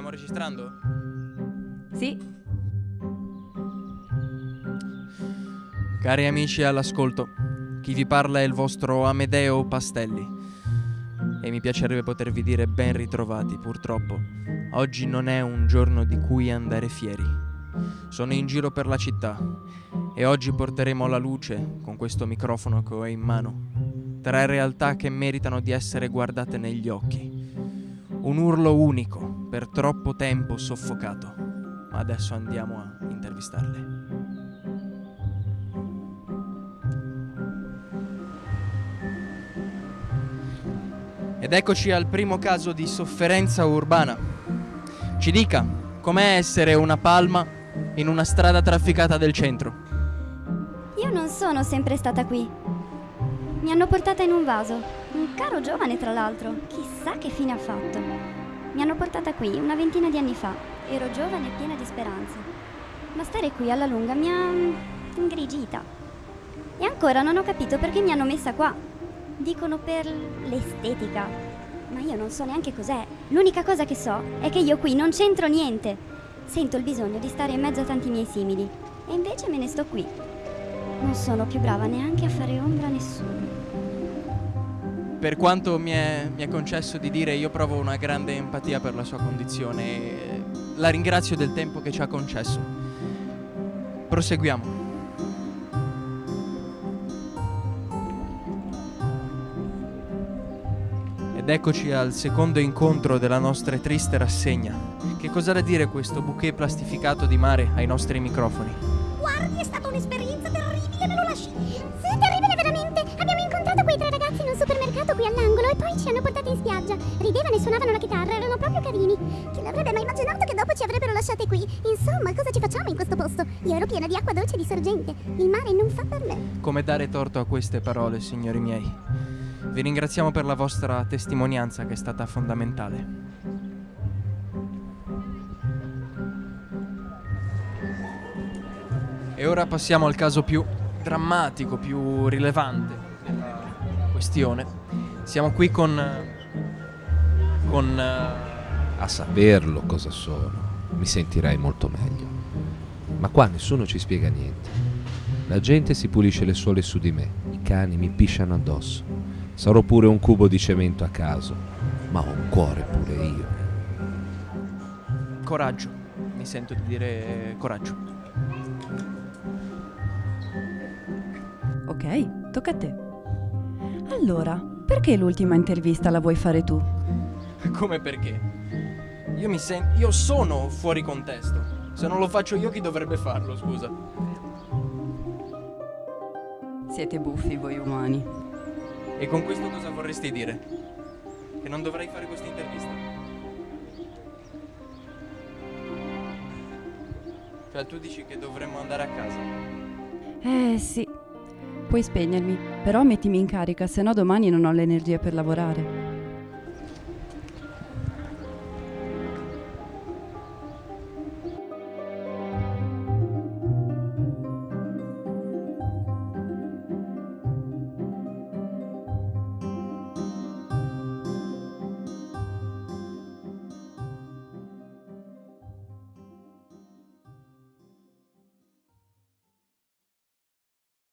registrando? Sì, Cari amici all'ascolto, chi vi parla è il vostro Amedeo Pastelli. E mi piacerebbe potervi dire ben ritrovati, purtroppo. Oggi non è un giorno di cui andare fieri. Sono in giro per la città e oggi porteremo alla luce, con questo microfono che ho in mano, tre realtà che meritano di essere guardate negli occhi. Un urlo unico, per troppo tempo soffocato. Ma adesso andiamo a intervistarle. Ed eccoci al primo caso di sofferenza urbana. Ci dica, com'è essere una palma in una strada trafficata del centro? Io non sono sempre stata qui. Mi hanno portata in un vaso. Un caro giovane, tra l'altro. Chissà che fine ha fatto. Mi hanno portata qui una ventina di anni fa. Ero giovane e piena di speranze. Ma stare qui alla lunga mi ha mm, ingrigita. E ancora non ho capito perché mi hanno messa qua. Dicono per l'estetica. Ma io non so neanche cos'è. L'unica cosa che so è che io qui non c'entro niente. Sento il bisogno di stare in mezzo a tanti miei simili. E invece me ne sto qui. Non sono più brava neanche a fare ombra a nessuno. Per quanto mi è, mi è concesso di dire, io provo una grande empatia per la sua condizione e la ringrazio del tempo che ci ha concesso. Proseguiamo. Ed eccoci al secondo incontro della nostra triste rassegna. Che cosa da dire questo bouquet plastificato di mare ai nostri microfoni? Guardi, è stata un'esperienza terribile, me lo lasci. Sì, e poi ci hanno portati in spiaggia. Ridevano e suonavano la chitarra, erano proprio carini. Chi l'avrebbe mai immaginato che dopo ci avrebbero lasciate qui? Insomma, cosa ci facciamo in questo posto? Io ero piena di acqua dolce e di sorgente. Il mare non fa per me. Come dare torto a queste parole, signori miei? Vi ringraziamo per la vostra testimonianza che è stata fondamentale. E ora passiamo al caso più drammatico, più rilevante della questione. Siamo qui con... con... eh, A saperlo cosa sono, mi sentirei molto meglio. Ma qua nessuno ci spiega niente. La gente si pulisce le suole su di me, i cani mi pisciano addosso. Sarò pure un cubo di cemento a caso, ma ho un cuore pure io. coraggio. Mi sento di dire coraggio. ok, tocca a te. Allora, perché l'ultima intervista la vuoi fare tu? Come perché? Io mi sento... Io sono fuori contesto. Se non lo faccio io chi dovrebbe farlo, scusa? Siete buffi voi umani. E con questo cosa vorresti dire? Che non dovrei fare questa intervista? Cioè tu dici che dovremmo andare a casa? Eh sì. Puoi spegnermi, però mettimi in carica, se no domani non ho l'energia per lavorare.